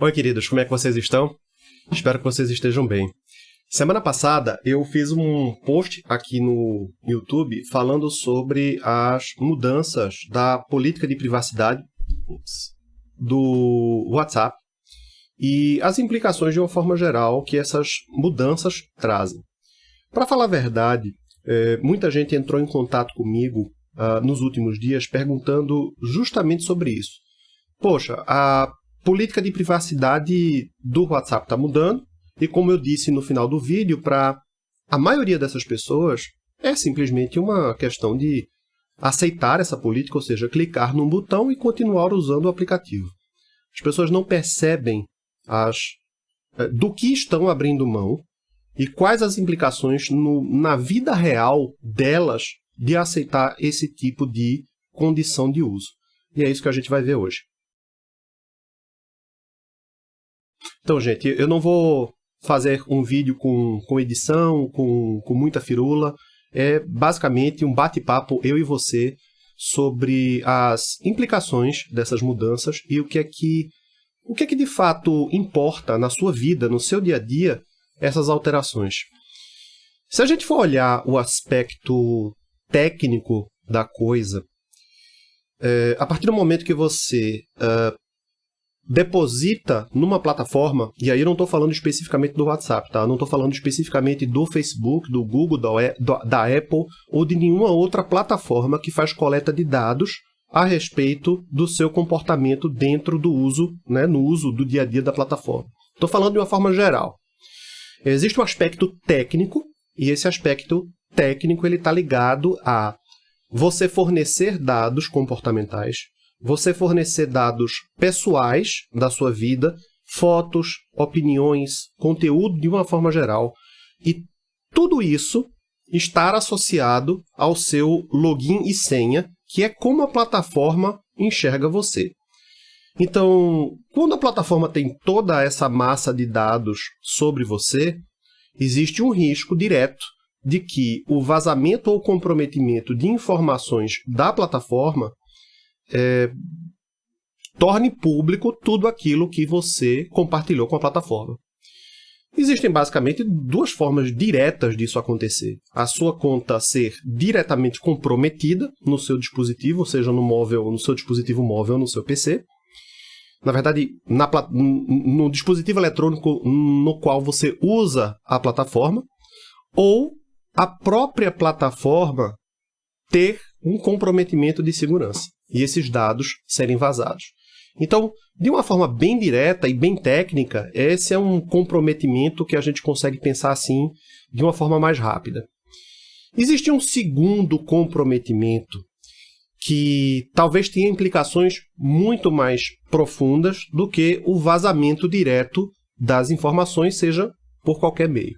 Oi, queridos, como é que vocês estão? Espero que vocês estejam bem. Semana passada eu fiz um post aqui no YouTube falando sobre as mudanças da política de privacidade do WhatsApp e as implicações de uma forma geral que essas mudanças trazem. Para falar a verdade, é, muita gente entrou em contato comigo uh, nos últimos dias perguntando justamente sobre isso. Poxa, a política de privacidade do WhatsApp está mudando, e como eu disse no final do vídeo, para a maioria dessas pessoas é simplesmente uma questão de aceitar essa política, ou seja, clicar num botão e continuar usando o aplicativo. As pessoas não percebem as, eh, do que estão abrindo mão e quais as implicações no, na vida real delas de aceitar esse tipo de condição de uso. E é isso que a gente vai ver hoje. Então, gente, eu não vou fazer um vídeo com, com edição, com, com muita firula. É basicamente um bate-papo, eu e você, sobre as implicações dessas mudanças e o que é que, o que, é que de fato importa na sua vida, no seu dia a dia, essas alterações. Se a gente for olhar o aspecto técnico da coisa, é, a partir do momento que você uh, deposita numa plataforma, e aí eu não estou falando especificamente do WhatsApp, tá? Eu não estou falando especificamente do Facebook, do Google, da, da Apple ou de nenhuma outra plataforma que faz coleta de dados a respeito do seu comportamento dentro do uso, né, no uso do dia a dia da plataforma. Estou falando de uma forma geral. Existe um aspecto técnico, e esse aspecto técnico ele está ligado a você fornecer dados comportamentais você fornecer dados pessoais da sua vida, fotos, opiniões, conteúdo de uma forma geral, e tudo isso estar associado ao seu login e senha, que é como a plataforma enxerga você. Então, quando a plataforma tem toda essa massa de dados sobre você, existe um risco direto de que o vazamento ou comprometimento de informações da plataforma é, torne público tudo aquilo que você compartilhou com a plataforma. Existem basicamente duas formas diretas disso acontecer. A sua conta ser diretamente comprometida no seu dispositivo, seja no móvel, no seu dispositivo móvel, no seu PC. Na verdade, na, no dispositivo eletrônico no qual você usa a plataforma, ou a própria plataforma ter um comprometimento de segurança e esses dados serem vazados. Então, de uma forma bem direta e bem técnica, esse é um comprometimento que a gente consegue pensar assim de uma forma mais rápida. Existe um segundo comprometimento que talvez tenha implicações muito mais profundas do que o vazamento direto das informações, seja por qualquer meio,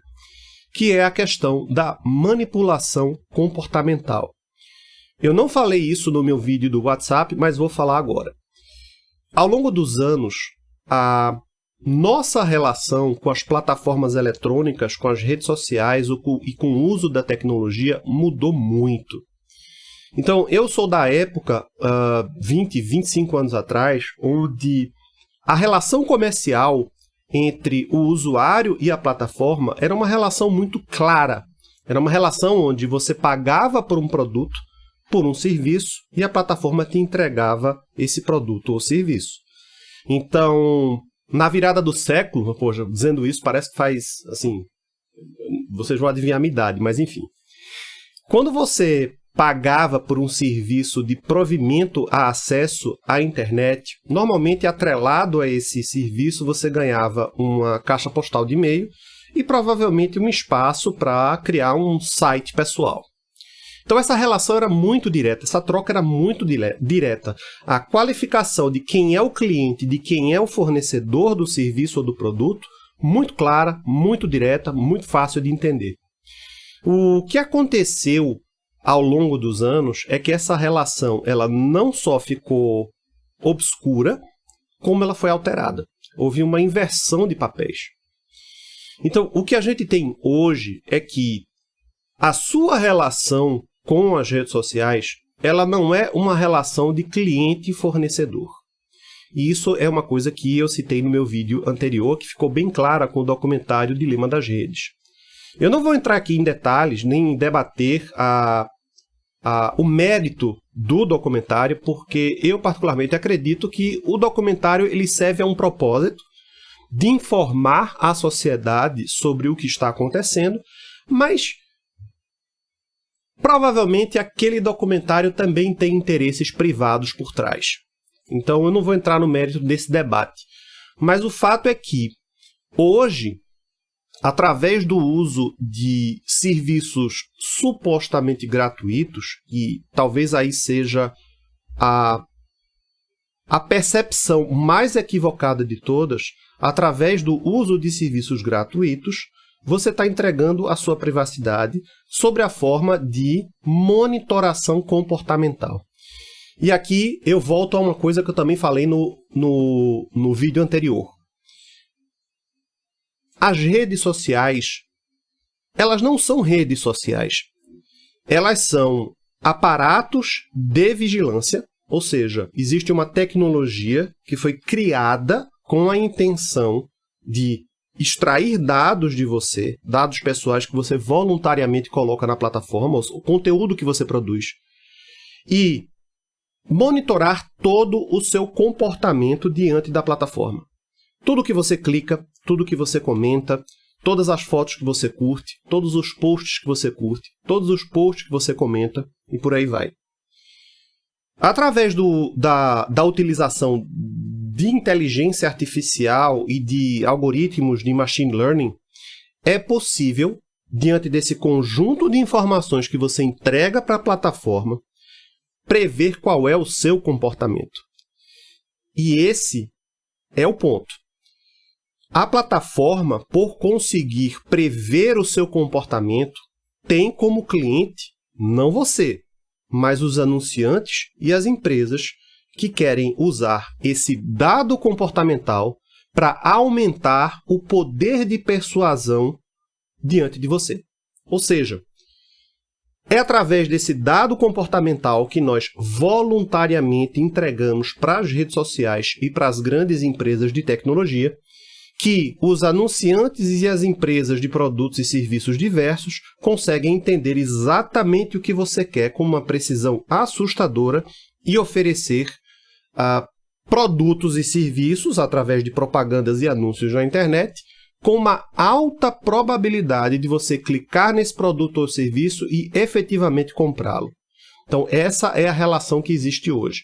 que é a questão da manipulação comportamental. Eu não falei isso no meu vídeo do WhatsApp, mas vou falar agora. Ao longo dos anos, a nossa relação com as plataformas eletrônicas, com as redes sociais e com o uso da tecnologia mudou muito. Então, eu sou da época, uh, 20, 25 anos atrás, onde a relação comercial entre o usuário e a plataforma era uma relação muito clara. Era uma relação onde você pagava por um produto, por um serviço e a plataforma te entregava esse produto ou serviço. Então, na virada do século, poxa, dizendo isso parece que faz, assim, vocês vão adivinhar a minha idade, mas enfim. Quando você pagava por um serviço de provimento a acesso à internet, normalmente atrelado a esse serviço você ganhava uma caixa postal de e-mail e provavelmente um espaço para criar um site pessoal. Então essa relação era muito direta, essa troca era muito direta. A qualificação de quem é o cliente, de quem é o fornecedor do serviço ou do produto, muito clara, muito direta, muito fácil de entender. O que aconteceu ao longo dos anos é que essa relação ela não só ficou obscura, como ela foi alterada. Houve uma inversão de papéis. Então, o que a gente tem hoje é que a sua relação com as redes sociais, ela não é uma relação de cliente e fornecedor. E isso é uma coisa que eu citei no meu vídeo anterior, que ficou bem clara com o documentário Dilema das Redes. Eu não vou entrar aqui em detalhes, nem debater a, a, o mérito do documentário, porque eu particularmente acredito que o documentário ele serve a um propósito de informar a sociedade sobre o que está acontecendo, mas provavelmente aquele documentário também tem interesses privados por trás. Então eu não vou entrar no mérito desse debate. Mas o fato é que, hoje, através do uso de serviços supostamente gratuitos, e talvez aí seja a, a percepção mais equivocada de todas, através do uso de serviços gratuitos, você está entregando a sua privacidade sobre a forma de monitoração comportamental. E aqui eu volto a uma coisa que eu também falei no, no, no vídeo anterior. As redes sociais, elas não são redes sociais. Elas são aparatos de vigilância, ou seja, existe uma tecnologia que foi criada com a intenção de extrair dados de você, dados pessoais que você voluntariamente coloca na plataforma, o conteúdo que você produz, e monitorar todo o seu comportamento diante da plataforma. Tudo que você clica, tudo que você comenta, todas as fotos que você curte, todos os posts que você curte, todos os posts que você comenta e por aí vai. Através do, da, da utilização de inteligência artificial e de algoritmos de machine learning, é possível, diante desse conjunto de informações que você entrega para a plataforma, prever qual é o seu comportamento. E esse é o ponto. A plataforma, por conseguir prever o seu comportamento, tem como cliente não você, mas os anunciantes e as empresas que querem usar esse dado comportamental para aumentar o poder de persuasão diante de você. Ou seja, é através desse dado comportamental que nós voluntariamente entregamos para as redes sociais e para as grandes empresas de tecnologia que os anunciantes e as empresas de produtos e serviços diversos conseguem entender exatamente o que você quer com uma precisão assustadora e oferecer uh, produtos e serviços através de propagandas e anúncios na internet com uma alta probabilidade de você clicar nesse produto ou serviço e efetivamente comprá-lo. Então, essa é a relação que existe hoje.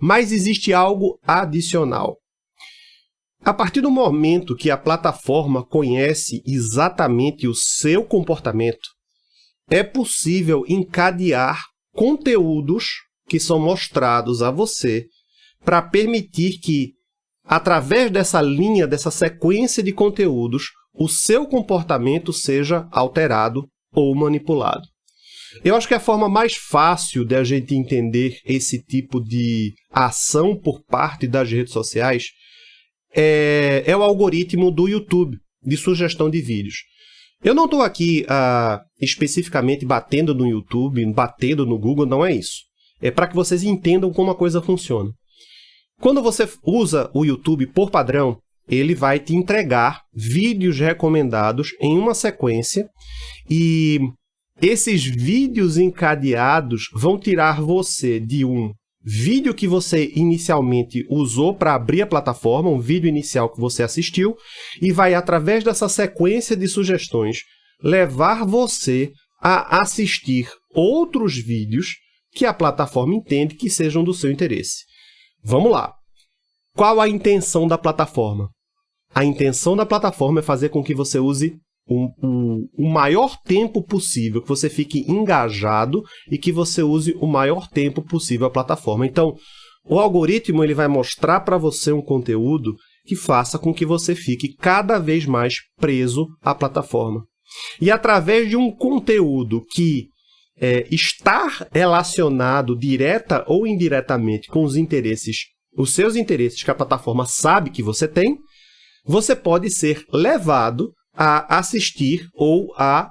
Mas existe algo adicional. A partir do momento que a plataforma conhece exatamente o seu comportamento, é possível encadear conteúdos que são mostrados a você para permitir que através dessa linha, dessa sequência de conteúdos, o seu comportamento seja alterado ou manipulado. Eu acho que a forma mais fácil de a gente entender esse tipo de ação por parte das redes sociais é, é o algoritmo do YouTube, de sugestão de vídeos. Eu não estou aqui uh, especificamente batendo no YouTube, batendo no Google, não é isso. É para que vocês entendam como a coisa funciona. Quando você usa o YouTube por padrão, ele vai te entregar vídeos recomendados em uma sequência e esses vídeos encadeados vão tirar você de um vídeo que você inicialmente usou para abrir a plataforma, um vídeo inicial que você assistiu, e vai, através dessa sequência de sugestões, levar você a assistir outros vídeos que a plataforma entende que sejam do seu interesse. Vamos lá. Qual a intenção da plataforma? A intenção da plataforma é fazer com que você use o, maior tempo possível, que você fique engajado e que você use o maior tempo possível a plataforma. Então, o algoritmo ele vai mostrar para você um conteúdo que faça com que você fique cada vez mais preso à plataforma. E através de um conteúdo que é, estar relacionado direta ou indiretamente com os interesses, os seus interesses que a plataforma sabe que você tem, você pode ser levado a assistir ou a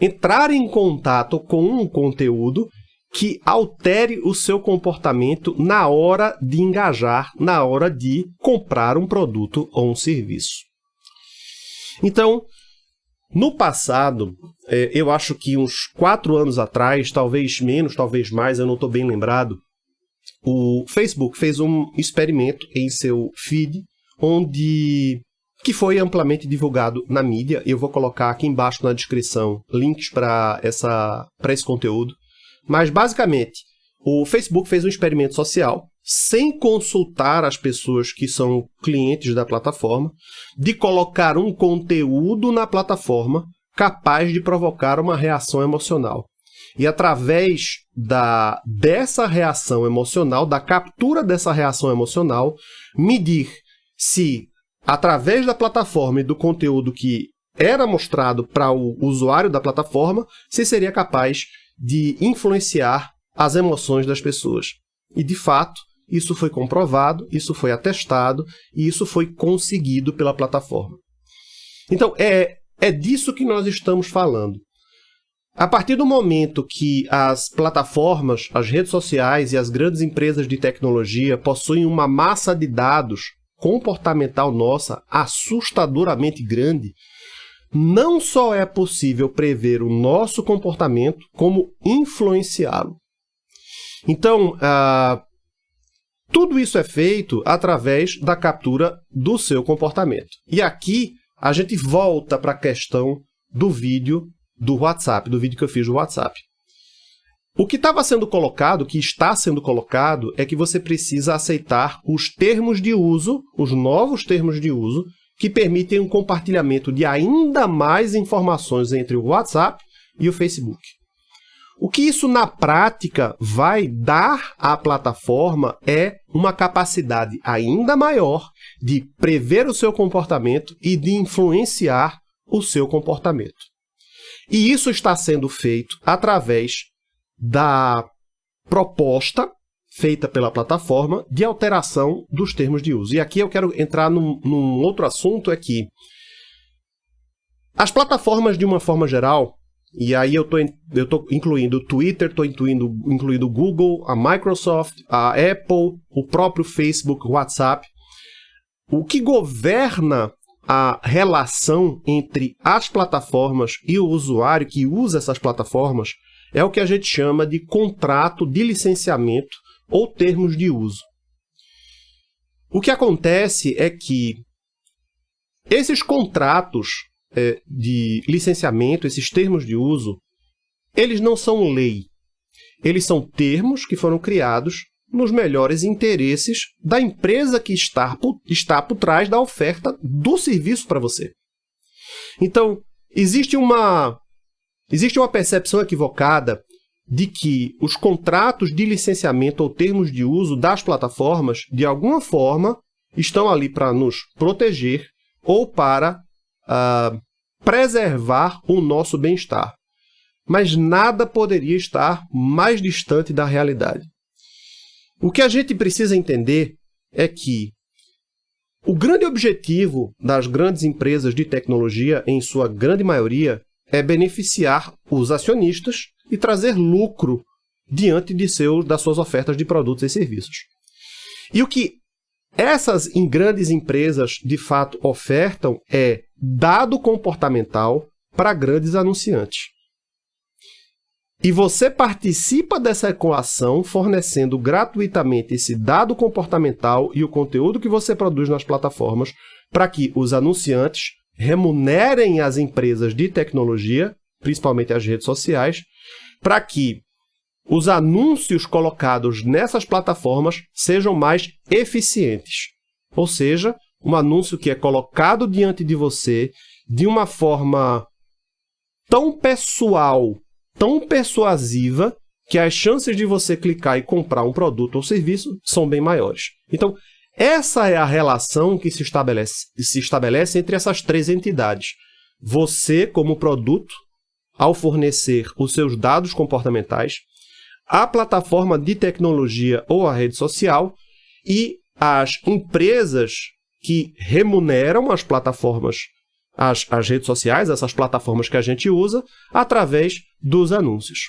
entrar em contato com um conteúdo que altere o seu comportamento na hora de engajar, na hora de comprar um produto ou um serviço. Então, no passado, é, eu acho que uns quatro anos atrás, talvez menos, talvez mais, eu não estou bem lembrado, o Facebook fez um experimento em seu feed, onde que foi amplamente divulgado na mídia. Eu vou colocar aqui embaixo na descrição links para esse conteúdo. Mas, basicamente, o Facebook fez um experimento social sem consultar as pessoas que são clientes da plataforma, de colocar um conteúdo na plataforma capaz de provocar uma reação emocional. E através da, dessa reação emocional, da captura dessa reação emocional, medir se, através da plataforma e do conteúdo que era mostrado para o usuário da plataforma, se seria capaz de influenciar as emoções das pessoas. E, de fato, isso foi comprovado, isso foi atestado e isso foi conseguido pela plataforma. Então, é, é disso que nós estamos falando. A partir do momento que as plataformas, as redes sociais e as grandes empresas de tecnologia possuem uma massa de dados comportamental nossa assustadoramente grande, não só é possível prever o nosso comportamento, como influenciá-lo. Então, uh, tudo isso é feito através da captura do seu comportamento. E aqui a gente volta para a questão do vídeo do WhatsApp, do vídeo que eu fiz do WhatsApp. O que estava sendo colocado, o que está sendo colocado, é que você precisa aceitar os termos de uso, os novos termos de uso, que permitem um compartilhamento de ainda mais informações entre o WhatsApp e o Facebook. O que isso na prática vai dar à plataforma é uma capacidade ainda maior de prever o seu comportamento e de influenciar o seu comportamento. E isso está sendo feito através da proposta feita pela plataforma de alteração dos termos de uso. E aqui eu quero entrar num, num outro assunto, é que as plataformas, de uma forma geral, e aí eu estou eu tô incluindo o Twitter, estou incluindo, incluindo o Google, a Microsoft, a Apple, o próprio Facebook, o WhatsApp. O que governa a relação entre as plataformas e o usuário que usa essas plataformas é o que a gente chama de contrato de licenciamento ou termos de uso. O que acontece é que esses contratos é, de licenciamento, esses termos de uso, eles não são lei. Eles são termos que foram criados nos melhores interesses da empresa que está por, está por trás da oferta do serviço para você. Então, existe uma, existe uma percepção equivocada de que os contratos de licenciamento ou termos de uso das plataformas, de alguma forma, estão ali para nos proteger ou para uh, preservar o nosso bem-estar. Mas nada poderia estar mais distante da realidade. O que a gente precisa entender é que o grande objetivo das grandes empresas de tecnologia, em sua grande maioria, é beneficiar os acionistas e trazer lucro diante de seus, das suas ofertas de produtos e serviços. E o que essas em grandes empresas de fato ofertam é dado comportamental para grandes anunciantes. E você participa dessa equação fornecendo gratuitamente esse dado comportamental e o conteúdo que você produz nas plataformas para que os anunciantes remunerem as empresas de tecnologia, principalmente as redes sociais, para que os anúncios colocados nessas plataformas sejam mais eficientes. Ou seja, um anúncio que é colocado diante de você de uma forma tão pessoal, tão persuasiva, que as chances de você clicar e comprar um produto ou serviço são bem maiores. Então, essa é a relação que se estabelece, se estabelece entre essas três entidades. Você, como produto, ao fornecer os seus dados comportamentais, a plataforma de tecnologia ou a rede social e as empresas que remuneram as plataformas, as, as redes sociais, essas plataformas que a gente usa, através dos anúncios.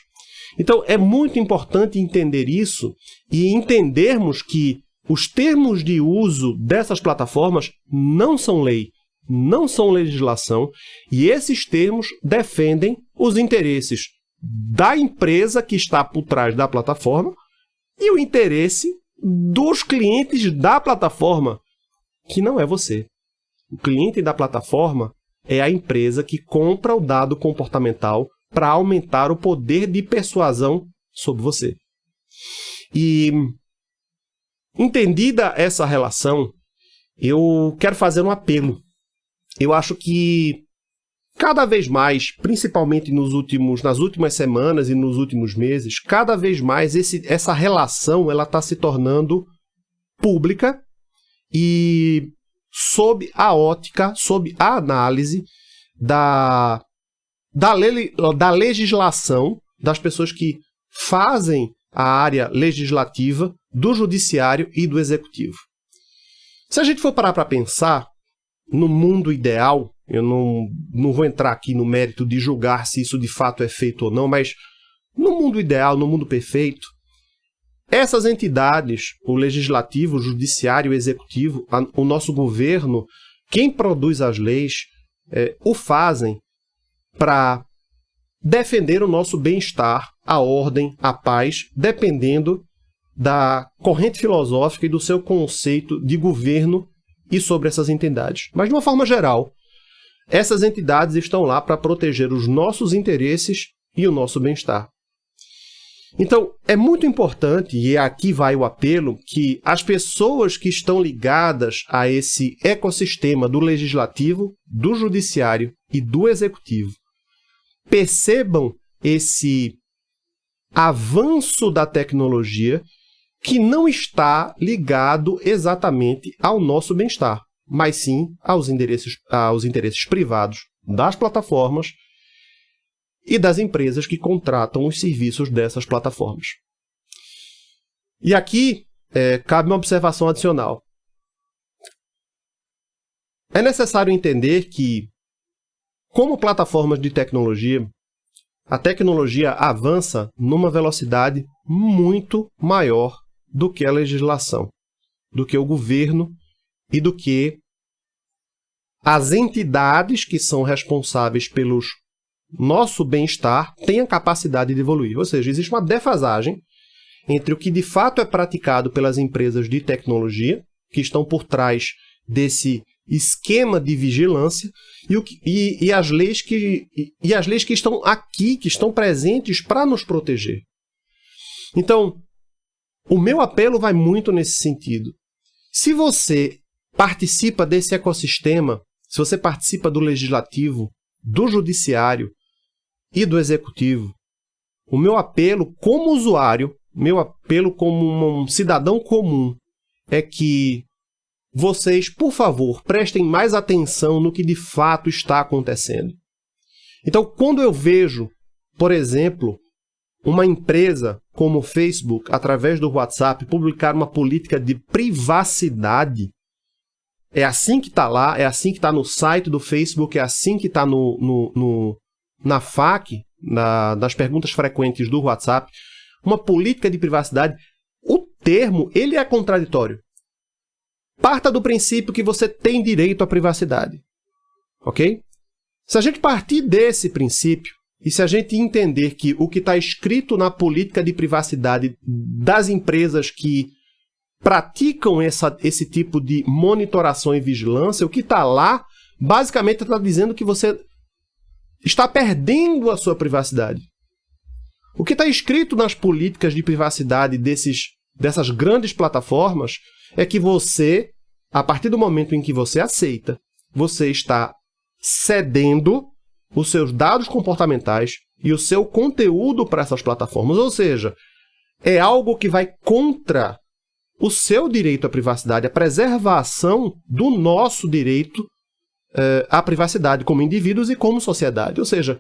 Então é muito importante entender isso e entendermos que os termos de uso dessas plataformas não são lei, não são legislação, e esses termos defendem os interesses da empresa que está por trás da plataforma e o interesse dos clientes da plataforma, que não é você. O cliente da plataforma é a empresa que compra o dado comportamental para aumentar o poder de persuasão sobre você. E entendida essa relação, eu quero fazer um apelo. Eu acho que cada vez mais, principalmente nos últimos, nas últimas semanas e nos últimos meses, cada vez mais esse, essa relação ela está se tornando pública e sob a ótica, sob a análise da, da, le, da legislação das pessoas que fazem a área legislativa, do judiciário e do executivo. Se a gente for parar para pensar, no mundo ideal, eu não, não vou entrar aqui no mérito de julgar se isso de fato é feito ou não, mas no mundo ideal, no mundo perfeito, essas entidades, o legislativo, o judiciário, o executivo, a, o nosso governo, quem produz as leis, é, o fazem para defender o nosso bem-estar, a ordem, a paz, dependendo da corrente filosófica e do seu conceito de governo e sobre essas entidades. Mas, de uma forma geral, essas entidades estão lá para proteger os nossos interesses e o nosso bem-estar. Então, é muito importante, e aqui vai o apelo, que as pessoas que estão ligadas a esse ecossistema do legislativo, do judiciário e do executivo percebam esse avanço da tecnologia que não está ligado exatamente ao nosso bem-estar, mas sim aos interesses, aos interesses privados das plataformas e das empresas que contratam os serviços dessas plataformas. E aqui é, cabe uma observação adicional. É necessário entender que, como plataformas de tecnologia, a tecnologia avança numa velocidade muito maior do que a legislação, do que o governo e do que as entidades que são responsáveis pelos nosso bem-estar têm a capacidade de evoluir. Ou seja, existe uma defasagem entre o que de fato é praticado pelas empresas de tecnologia, que estão por trás desse esquema de vigilância, e, o que, e, e as, leis que, e, e as leis que estão aqui, que estão presentes para nos proteger. Então, o meu apelo vai muito nesse sentido. Se você participa desse ecossistema, se você participa do legislativo, do judiciário e do executivo, o meu apelo como usuário, meu apelo como um cidadão comum, é que vocês, por favor, prestem mais atenção no que de fato está acontecendo. Então, quando eu vejo, por exemplo, uma empresa como o Facebook, através do WhatsApp, publicar uma política de privacidade, é assim que está lá, é assim que está no site do Facebook, é assim que está no, no, no, na FAQ, na, nas perguntas frequentes do WhatsApp, uma política de privacidade, o termo ele é contraditório. Parta do princípio que você tem direito à privacidade. Ok? Se a gente partir desse princípio, e se a gente entender que o que está escrito na política de privacidade das empresas que praticam essa, esse tipo de monitoração e vigilância, o que está lá, basicamente está dizendo que você está perdendo a sua privacidade. O que está escrito nas políticas de privacidade desses, dessas grandes plataformas é que você, a partir do momento em que você aceita, você está cedendo os seus dados comportamentais e o seu conteúdo para essas plataformas. Ou seja, é algo que vai contra o seu direito à privacidade, a preservação do nosso direito à privacidade como indivíduos e como sociedade. Ou seja,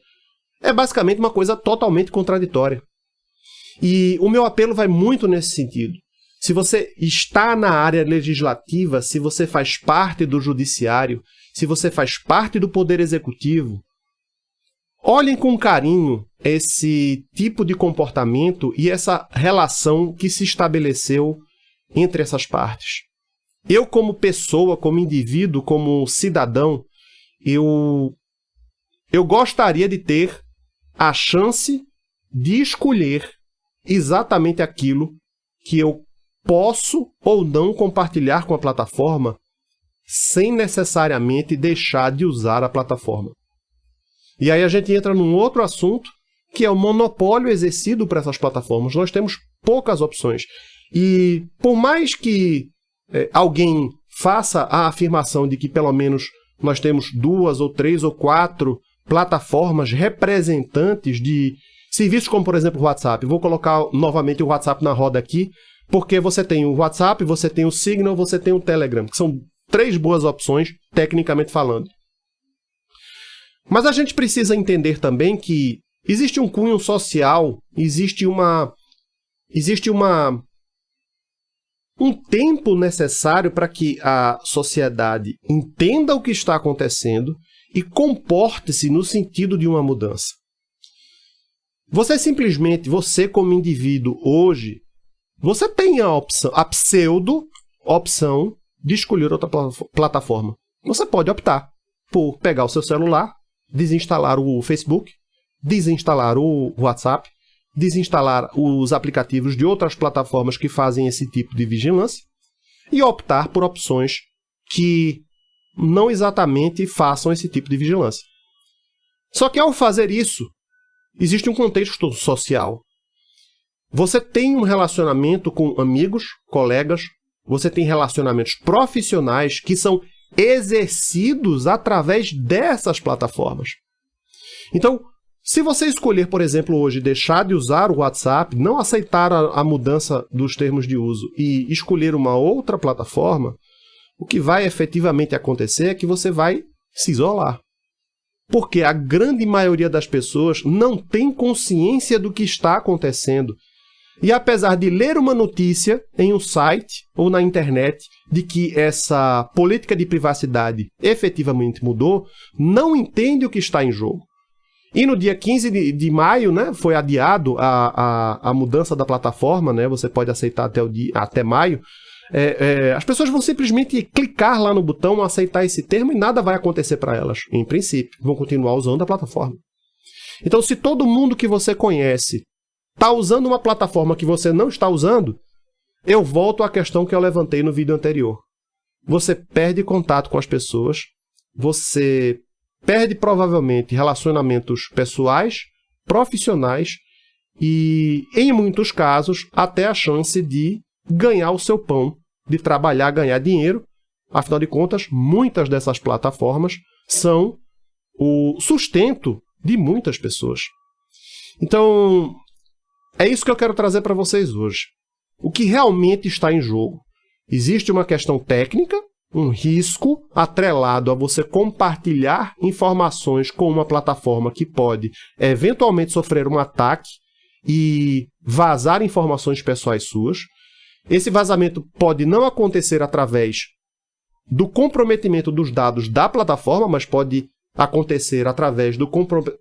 é basicamente uma coisa totalmente contraditória. E o meu apelo vai muito nesse sentido. Se você está na área legislativa, se você faz parte do judiciário, se você faz parte do poder executivo, olhem com carinho esse tipo de comportamento e essa relação que se estabeleceu entre essas partes. Eu, como pessoa, como indivíduo, como cidadão, eu, eu gostaria de ter a chance de escolher exatamente aquilo que eu posso ou não compartilhar com a plataforma sem necessariamente deixar de usar a plataforma. E aí a gente entra num outro assunto, que é o monopólio exercido por essas plataformas. Nós temos poucas opções. E por mais que é, alguém faça a afirmação de que pelo menos nós temos duas ou três ou quatro plataformas representantes de serviços como, por exemplo, o WhatsApp. Vou colocar novamente o WhatsApp na roda aqui, porque você tem o WhatsApp, você tem o Signal, você tem o Telegram, que são três boas opções, tecnicamente falando. Mas a gente precisa entender também que existe um cunho social, existe uma existe uma um tempo necessário para que a sociedade entenda o que está acontecendo e comporte-se no sentido de uma mudança. Você simplesmente, você como indivíduo hoje, você tem a opção, a pseudo opção de escolher outra plataforma. Você pode optar por pegar o seu celular, desinstalar o Facebook, desinstalar o WhatsApp, desinstalar os aplicativos de outras plataformas que fazem esse tipo de vigilância e optar por opções que não exatamente façam esse tipo de vigilância. Só que ao fazer isso, existe um contexto social. Você tem um relacionamento com amigos, colegas, você tem relacionamentos profissionais que são exercidos através dessas plataformas. Então, se você escolher, por exemplo, hoje deixar de usar o WhatsApp, não aceitar a, a, mudança dos termos de uso e escolher uma outra plataforma, o que vai efetivamente acontecer é que você vai se isolar. Porque a grande maioria das pessoas não tem consciência do que está acontecendo. E apesar de ler uma notícia em um site ou na internet de que essa política de privacidade efetivamente mudou, não entende o que está em jogo. E no dia 15 de, de maio, né, foi adiado a, a, a, mudança da plataforma, né, você pode aceitar até, o dia, até maio. É, é, as pessoas vão simplesmente clicar lá no botão, aceitar esse termo e nada vai acontecer para elas, em princípio. Vão continuar usando a plataforma. Então, se todo mundo que você conhece está usando uma plataforma que você não está usando, eu volto à questão que eu levantei no vídeo anterior. Você perde contato com as pessoas, você perde provavelmente relacionamentos pessoais, profissionais e, em muitos casos, até a chance de ganhar o seu pão, de trabalhar, ganhar dinheiro. Afinal de contas, muitas dessas plataformas são o sustento de muitas pessoas. Então, é isso que eu quero trazer para vocês hoje. O que realmente está em jogo? Existe uma questão técnica, um risco atrelado a você compartilhar informações com uma plataforma que pode eventualmente sofrer um ataque e vazar informações pessoais suas. Esse vazamento pode não acontecer através do comprometimento dos dados da plataforma, mas pode acontecer através do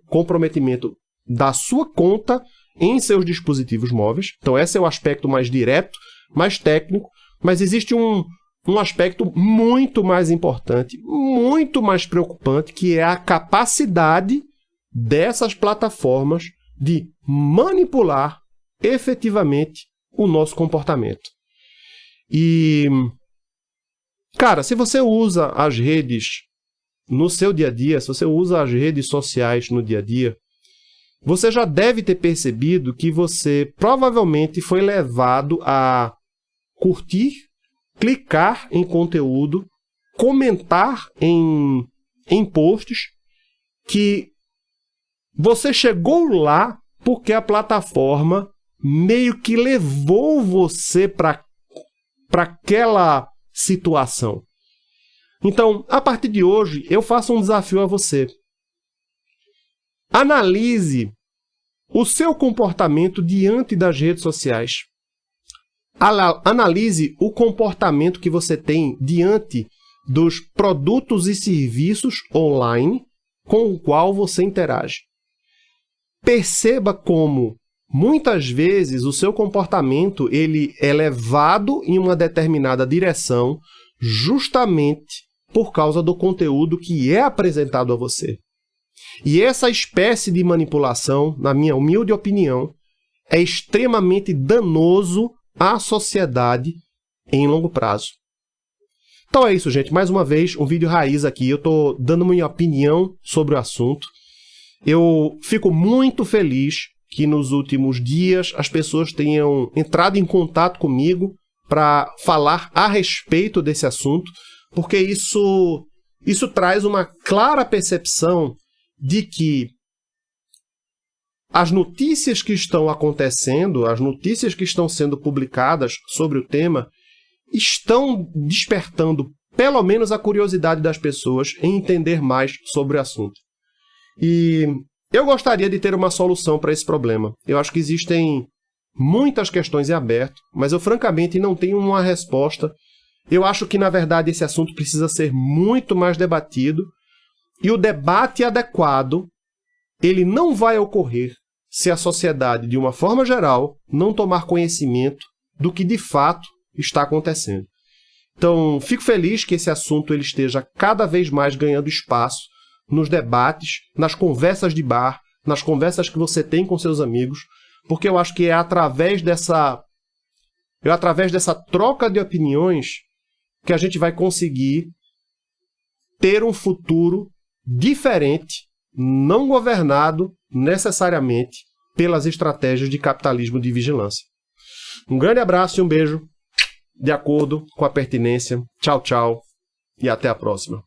comprometimento da sua conta em seus dispositivos móveis. Então esse é o aspecto mais direto, mais técnico, mas existe um, um aspecto muito mais importante, muito mais preocupante, que é a capacidade dessas plataformas de manipular efetivamente o nosso comportamento. E, cara, se você usa as redes no seu dia a dia, se você usa as redes sociais no dia a dia, você já deve ter percebido que você provavelmente foi levado a curtir clicar em conteúdo, comentar em, em posts que você chegou lá porque a plataforma meio que levou você para aquela situação. Então, a partir de hoje, eu faço um desafio a você. Analise o seu comportamento diante das redes sociais analise o comportamento que você tem diante dos produtos e serviços online com o qual você interage. perceba como muitas vezes o seu comportamento ele é levado em uma determinada direção justamente por causa do conteúdo que é apresentado a você. E essa espécie de manipulação, na minha humilde opinião, é extremamente danoso à sociedade em longo prazo. Então é isso, gente. Mais uma vez, um vídeo raiz aqui. Eu estou dando minha opinião sobre o assunto. Eu fico muito feliz que nos últimos dias as pessoas tenham entrado em contato comigo para falar a respeito desse assunto, porque isso, isso traz uma clara percepção de que as notícias que estão acontecendo, as notícias que estão sendo publicadas sobre o tema, estão despertando pelo menos a curiosidade das pessoas em entender mais sobre o assunto. E eu gostaria de ter uma solução para esse problema. Eu acho que existem muitas questões em aberto, mas eu francamente não tenho uma resposta. Eu acho que, na verdade, esse assunto precisa ser muito mais debatido e o debate adequado ele não vai ocorrer se a sociedade, de uma forma geral, não tomar conhecimento do que de fato está acontecendo. Então, fico feliz que esse assunto ele esteja cada vez mais ganhando espaço nos debates, nas conversas de bar, nas conversas que você tem com seus amigos, porque eu acho que é através dessa é através dessa troca de opiniões que a gente vai conseguir ter um futuro diferente, não governado necessariamente pelas estratégias de capitalismo de vigilância. Um grande abraço e um beijo de acordo com a pertinência. Tchau, tchau e até a próxima.